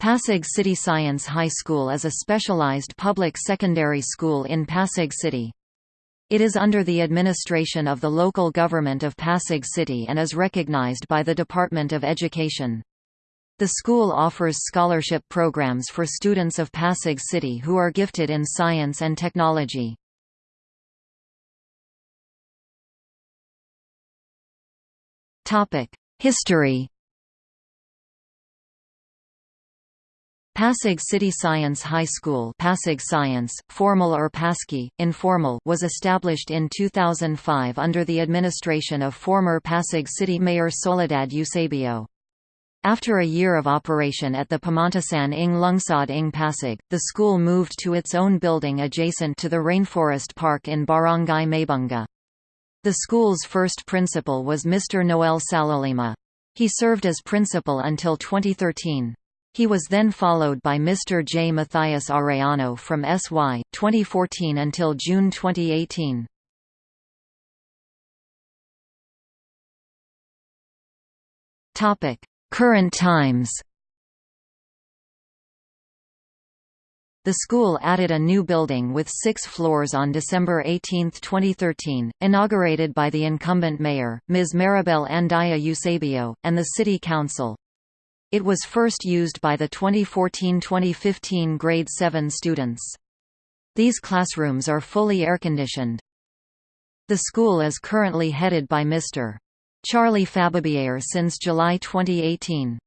Pasig City Science High School is a specialized public secondary school in Pasig City. It is under the administration of the local government of Pasig City and is recognized by the Department of Education. The school offers scholarship programs for students of Pasig City who are gifted in science and technology. History Pasig City Science High School Pasig Science, formal or Pasky, informal was established in 2005 under the administration of former Pasig City Mayor Soledad Eusebio. After a year of operation at the Pamantasan ng Lungsod ng Pasig, the school moved to its own building adjacent to the Rainforest Park in Barangay Maybunga. The school's first principal was Mr. Noel Salolima. He served as principal until 2013. He was then followed by Mr. J. Matthias Arellano from SY, 2014 until June 2018. Current times The school added a new building with six floors on December 18, 2013, inaugurated by the incumbent mayor, Ms. Maribel Andaya Eusebio, and the City Council. It was first used by the 2014–2015 grade 7 students. These classrooms are fully air-conditioned. The school is currently headed by Mr. Charlie Fabibier since July 2018.